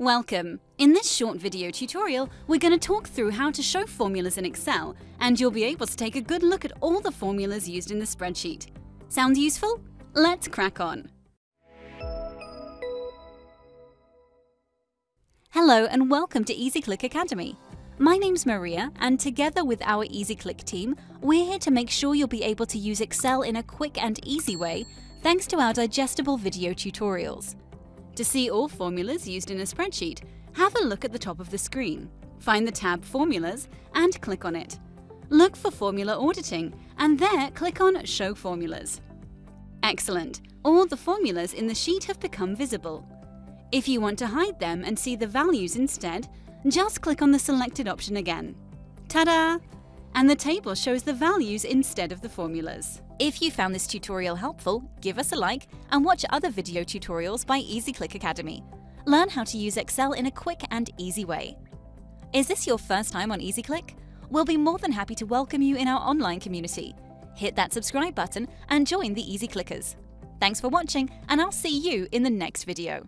Welcome! In this short video tutorial, we're going to talk through how to show formulas in Excel, and you'll be able to take a good look at all the formulas used in the spreadsheet. Sounds useful? Let's crack on! Hello and welcome to EasyClick Academy. My name's Maria, and together with our EasyClick team, we're here to make sure you'll be able to use Excel in a quick and easy way thanks to our digestible video tutorials. To see all formulas used in a spreadsheet, have a look at the top of the screen. Find the tab Formulas and click on it. Look for Formula Auditing and there click on Show Formulas. Excellent! All the formulas in the sheet have become visible. If you want to hide them and see the values instead, just click on the selected option again. Ta-da! And the table shows the values instead of the formulas. If you found this tutorial helpful, give us a like and watch other video tutorials by EasyClick Academy. Learn how to use Excel in a quick and easy way. Is this your first time on EasyClick? We'll be more than happy to welcome you in our online community. Hit that subscribe button and join the Easy Clickers. Thanks for watching and I'll see you in the next video.